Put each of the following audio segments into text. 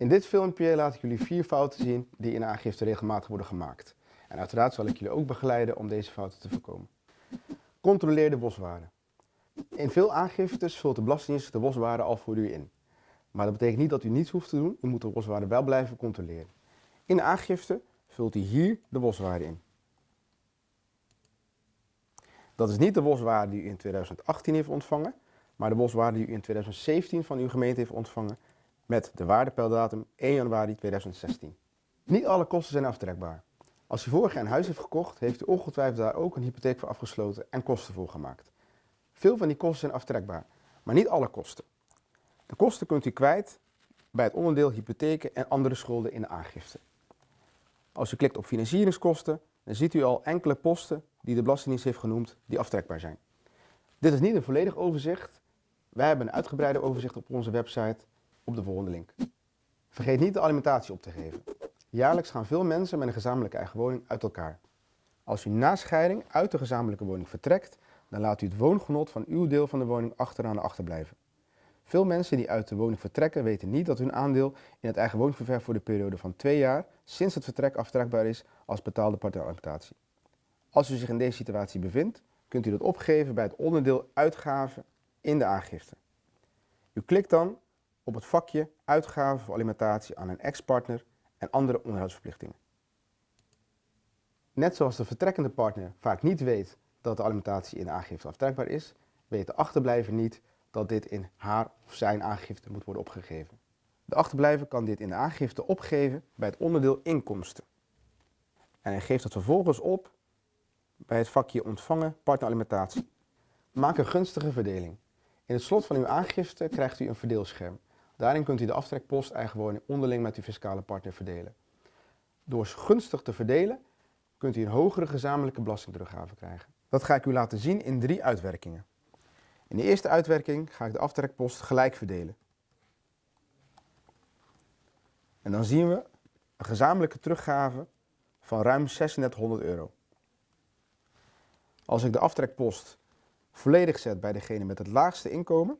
In dit filmpje laat ik jullie vier fouten zien die in aangifte regelmatig worden gemaakt. En uiteraard zal ik jullie ook begeleiden om deze fouten te voorkomen. Controleer de boswaarde. In veel aangiftes vult de Belastingdienst de boswaarde al voor u in. Maar dat betekent niet dat u niets hoeft te doen, u moet de boswaarde wel blijven controleren. In de aangifte vult u hier de boswaarde in. Dat is niet de boswaarde die u in 2018 heeft ontvangen, maar de boswaarde die u in 2017 van uw gemeente heeft ontvangen met de waardepeildatum 1 januari 2016. Niet alle kosten zijn aftrekbaar. Als u vorig jaar een huis heeft gekocht, heeft u ongetwijfeld daar ook een hypotheek voor afgesloten en kosten voor gemaakt. Veel van die kosten zijn aftrekbaar, maar niet alle kosten. De kosten kunt u kwijt bij het onderdeel hypotheken en andere schulden in de aangifte. Als u klikt op financieringskosten, dan ziet u al enkele posten die de Belastingdienst heeft genoemd die aftrekbaar zijn. Dit is niet een volledig overzicht. Wij hebben een uitgebreide overzicht op onze website op de volgende link. Vergeet niet de alimentatie op te geven. Jaarlijks gaan veel mensen met een gezamenlijke eigen woning uit elkaar. Als u na scheiding uit de gezamenlijke woning vertrekt, dan laat u het woongenot van uw deel van de woning achteraan achterblijven. Veel mensen die uit de woning vertrekken weten niet dat hun aandeel in het eigen woningverwerf voor de periode van twee jaar sinds het vertrek aftrekbaar is als betaalde partijalimentatie. Als u zich in deze situatie bevindt, kunt u dat opgeven bij het onderdeel uitgaven in de aangifte. U klikt dan op het vakje uitgaven voor alimentatie aan een ex-partner en andere onderhoudsverplichtingen. Net zoals de vertrekkende partner vaak niet weet dat de alimentatie in de aangifte aftrekbaar is, weet de achterblijver niet dat dit in haar of zijn aangifte moet worden opgegeven. De achterblijver kan dit in de aangifte opgeven bij het onderdeel inkomsten. En hij geeft dat vervolgens op bij het vakje ontvangen partneralimentatie. Maak een gunstige verdeling. In het slot van uw aangifte krijgt u een verdeelscherm. Daarin kunt u de aftrekpost eigen woning onderling met uw fiscale partner verdelen. Door gunstig te verdelen kunt u een hogere gezamenlijke belastingteruggave krijgen. Dat ga ik u laten zien in drie uitwerkingen. In de eerste uitwerking ga ik de aftrekpost gelijk verdelen. En dan zien we een gezamenlijke teruggave van ruim 3600 euro. Als ik de aftrekpost volledig zet bij degene met het laagste inkomen,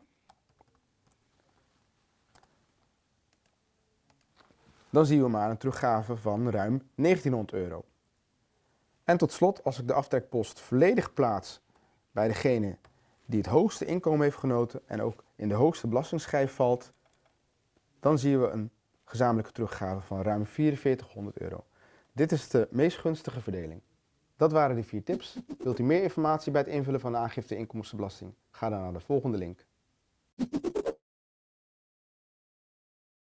dan zien we maar een teruggave van ruim 1900 euro. En tot slot, als ik de aftrekpost volledig plaats bij degene die het hoogste inkomen heeft genoten en ook in de hoogste belastingsschijf valt, dan zien we een gezamenlijke teruggave van ruim 4400 euro. Dit is de meest gunstige verdeling. Dat waren de vier tips. Wilt u meer informatie bij het invullen van de aangifte inkomstenbelasting? Ga dan naar de volgende link.